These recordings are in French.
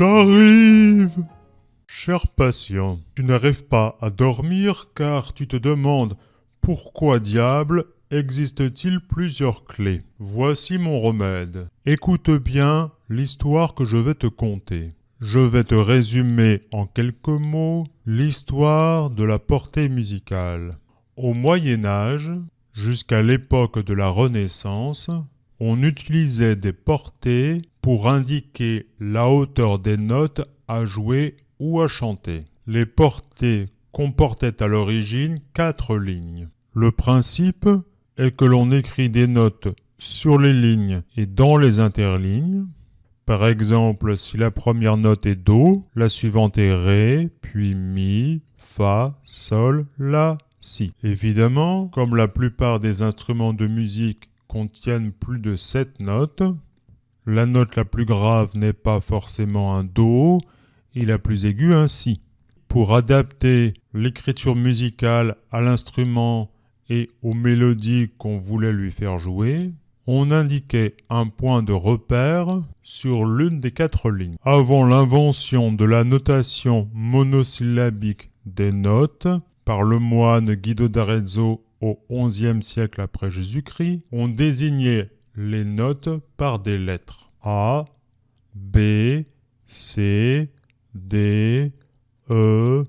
J'arrive Cher patient, tu n'arrives pas à dormir car tu te demandes pourquoi diable existe-t-il plusieurs clés? Voici mon remède. Écoute bien l'histoire que je vais te conter. Je vais te résumer en quelques mots l'histoire de la portée musicale. Au Moyen Âge, jusqu'à l'époque de la Renaissance, on utilisait des portées pour indiquer la hauteur des notes à jouer ou à chanter. Les portées comportaient à l'origine quatre lignes. Le principe est que l'on écrit des notes sur les lignes et dans les interlignes. Par exemple, si la première note est Do, la suivante est Ré, puis Mi, Fa, Sol, La, Si. Évidemment, comme la plupart des instruments de musique contiennent plus de 7 notes, la note la plus grave n'est pas forcément un Do et la plus aiguë un Si. Pour adapter l'écriture musicale à l'instrument et aux mélodies qu'on voulait lui faire jouer, on indiquait un point de repère sur l'une des quatre lignes. Avant l'invention de la notation monosyllabique des notes par le moine Guido d'Arezzo au XIe siècle après Jésus-Christ, on désignait les notes par des lettres A, B, C, D, E,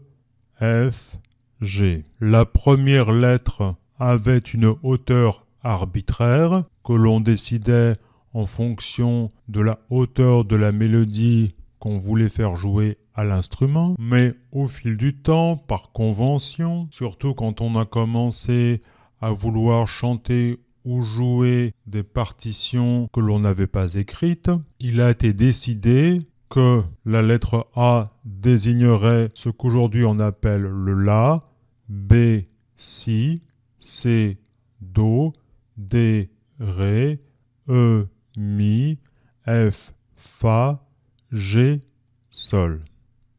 F, G. La première lettre avait une hauteur arbitraire que l'on décidait en fonction de la hauteur de la mélodie qu'on voulait faire jouer à l'instrument, mais au fil du temps, par convention, surtout quand on a commencé à vouloir chanter ou jouer des partitions que l'on n'avait pas écrites, il a été décidé que la lettre A désignerait ce qu'aujourd'hui on appelle le La, B, Si, C, Do, D, Ré, E, Mi, F, Fa, G, Sol.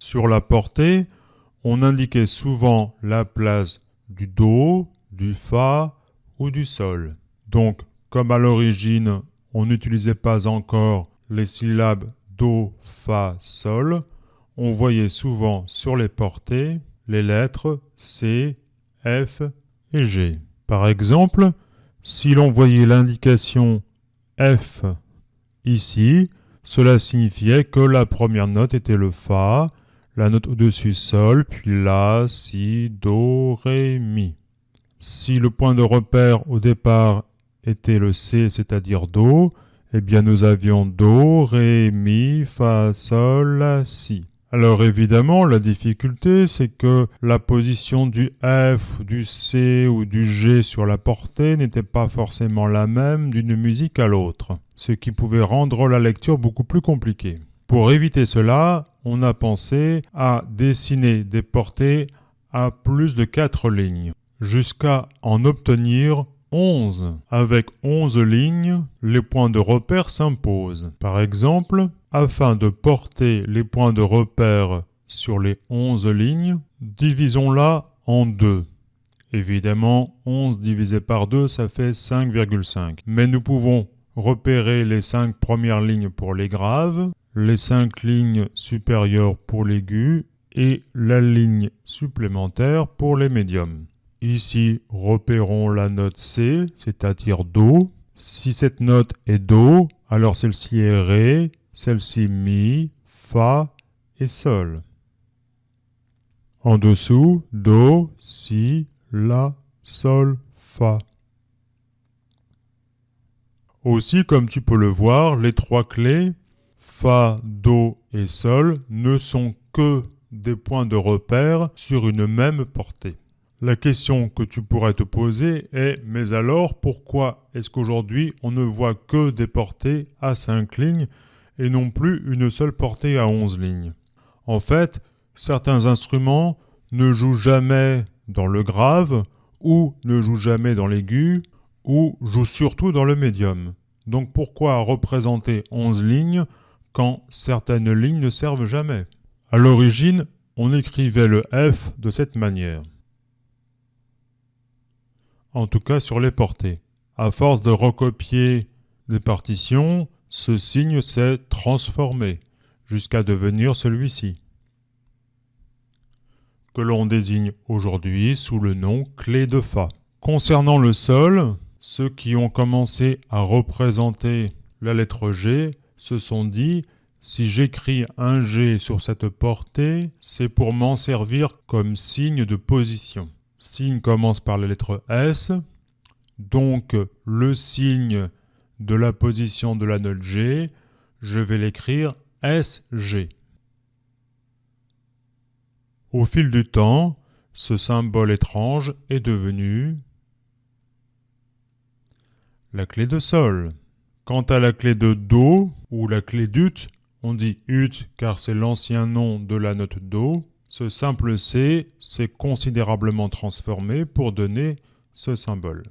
Sur la portée, on indiquait souvent la place du Do, du Fa ou du Sol. Donc, comme à l'origine, on n'utilisait pas encore les syllabes Do, Fa, Sol, on voyait souvent sur les portées les lettres C, F et G. Par exemple, si l'on voyait l'indication F ici, cela signifiait que la première note était le Fa, la note au-dessus Sol, puis La, Si, Do, Ré, Mi. Si le point de repère au départ était le C, c'est-à-dire Do, eh bien nous avions Do, Ré, Mi, Fa, Sol, La, Si. Alors évidemment, la difficulté, c'est que la position du F, du C ou du G sur la portée n'était pas forcément la même d'une musique à l'autre, ce qui pouvait rendre la lecture beaucoup plus compliquée. Pour éviter cela, on a pensé à dessiner des portées à plus de 4 lignes, jusqu'à en obtenir 11. Avec 11 lignes, les points de repère s'imposent. Par exemple, afin de porter les points de repère sur les 11 lignes, divisons-la en 2. Évidemment, 11 divisé par 2, ça fait 5,5. Mais nous pouvons repérer les 5 premières lignes pour les graves, les 5 lignes supérieures pour l'aigu et la ligne supplémentaire pour les médiums. Ici, repérons la note C, c'est-à-dire Do. Si cette note est Do, alors celle-ci est Ré, celle-ci Mi, Fa et Sol. En dessous, Do, Si, La, Sol, Fa. Aussi, comme tu peux le voir, les trois clés Fa, Do et Sol ne sont que des points de repère sur une même portée. La question que tu pourrais te poser est mais alors pourquoi est-ce qu'aujourd'hui on ne voit que des portées à 5 lignes et non plus une seule portée à 11 lignes? En fait, certains instruments ne jouent jamais dans le grave ou ne jouent jamais dans l'aigu ou jouent surtout dans le médium. Donc pourquoi représenter 11 lignes quand certaines lignes ne servent jamais À l'origine, on écrivait le F de cette manière en tout cas sur les portées. À force de recopier des partitions, ce signe s'est transformé. jusqu'à devenir celui-ci, que l'on désigne aujourd'hui sous le nom clé de Fa. Concernant le sol, ceux qui ont commencé à représenter la lettre G se sont dit si j'écris un G sur cette portée, c'est pour m'en servir comme signe de position. Signe commence par la lettre S, donc le signe de la position de la note G, je vais l'écrire SG. Au fil du temps, ce symbole étrange est devenu la clé de Sol. Quant à la clé de Do ou la clé d'Ut, on dit ut car c'est l'ancien nom de la note do. Ce simple C s'est considérablement transformé pour donner ce symbole,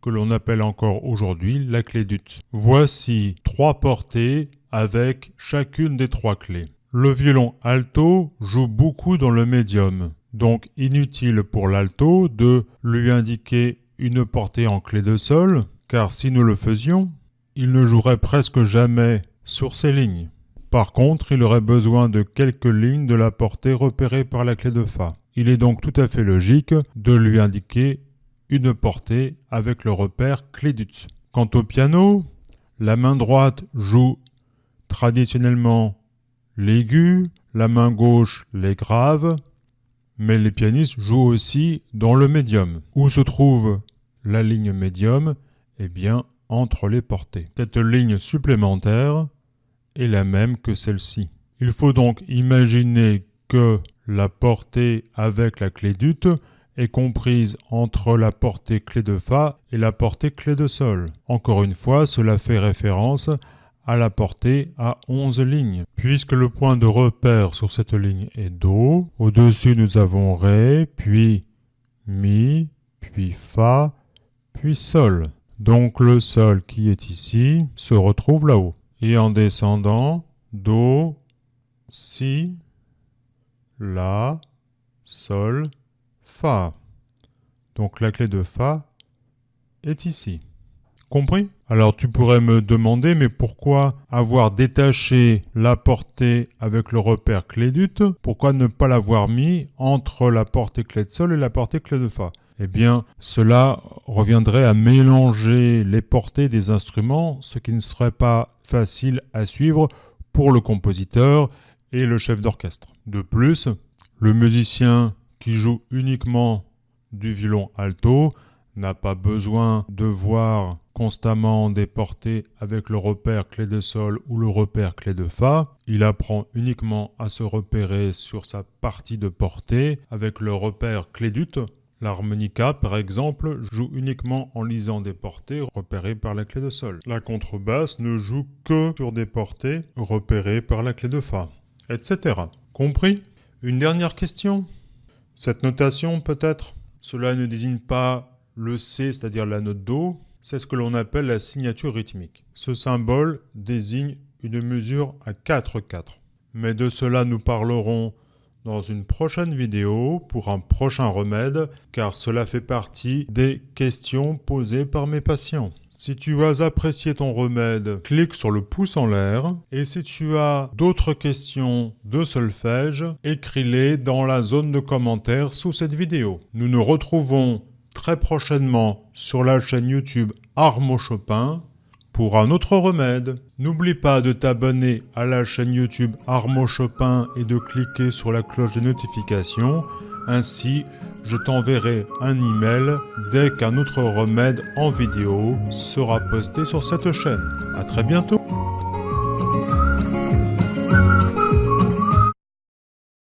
que l'on appelle encore aujourd'hui la clé d'ut. Voici trois portées avec chacune des trois clés. Le violon alto joue beaucoup dans le médium, donc inutile pour l'alto de lui indiquer une portée en clé de sol, car si nous le faisions, il ne jouerait presque jamais sur ces lignes. Par contre, il aurait besoin de quelques lignes de la portée repérée par la clé de Fa. Il est donc tout à fait logique de lui indiquer une portée avec le repère clé d'ut. Quant au piano, la main droite joue traditionnellement l'aigu, la main gauche les graves, mais les pianistes jouent aussi dans le médium. Où se trouve la ligne médium? Eh bien, entre les portées. Cette ligne supplémentaire est la même que celle-ci. Il faut donc imaginer que la portée avec la clé d'ut est comprise entre la portée clé de Fa et la portée clé de Sol. Encore une fois, cela fait référence à la portée à 11 lignes. Puisque le point de repère sur cette ligne est Do, au-dessus nous avons Ré, puis Mi, puis Fa, puis Sol. Donc le Sol qui est ici se retrouve là-haut et en descendant, Do, Si, La, Sol, Fa. Donc la clé de Fa est ici. Compris? Alors tu pourrais me demander, mais pourquoi avoir détaché la portée avec le repère clé d'ut Pourquoi ne pas l'avoir mis entre la portée clé de Sol et la portée clé de Fa? Eh bien, cela reviendrait à mélanger les portées des instruments, ce qui ne serait pas facile à suivre pour le compositeur et le chef d'orchestre. De plus, le musicien qui joue uniquement du violon alto n'a pas besoin de voir constamment des portées avec le repère clé de sol ou le repère clé de fa. Il apprend uniquement à se repérer sur sa partie de portée avec le repère clé d'ut L'harmonica, par exemple, joue uniquement en lisant des portées repérées par la clé de sol. La contrebasse ne joue que sur des portées repérées par la clé de fa, etc. Compris? Une dernière question? Cette notation, peut-être? Cela ne désigne pas le C, c'est-à-dire la note Do, c'est ce que l'on appelle la signature rythmique. Ce symbole désigne une mesure à 4-4. Mais de cela nous parlerons dans une prochaine vidéo pour un prochain remède car cela fait partie des questions posées par mes patients. Si tu as apprécié ton remède, clique sur le pouce en l'air. Et si tu as d'autres questions de solfège, écris-les dans la zone de commentaires sous cette vidéo. Nous nous retrouvons très prochainement sur la chaîne YouTube Armo Chopin pour un autre remède. N'oublie pas de t'abonner à la chaîne YouTube Armo Chopin et de cliquer sur la cloche de notification. Ainsi, je t'enverrai un email dès qu'un autre remède en vidéo sera posté sur cette chaîne. A très bientôt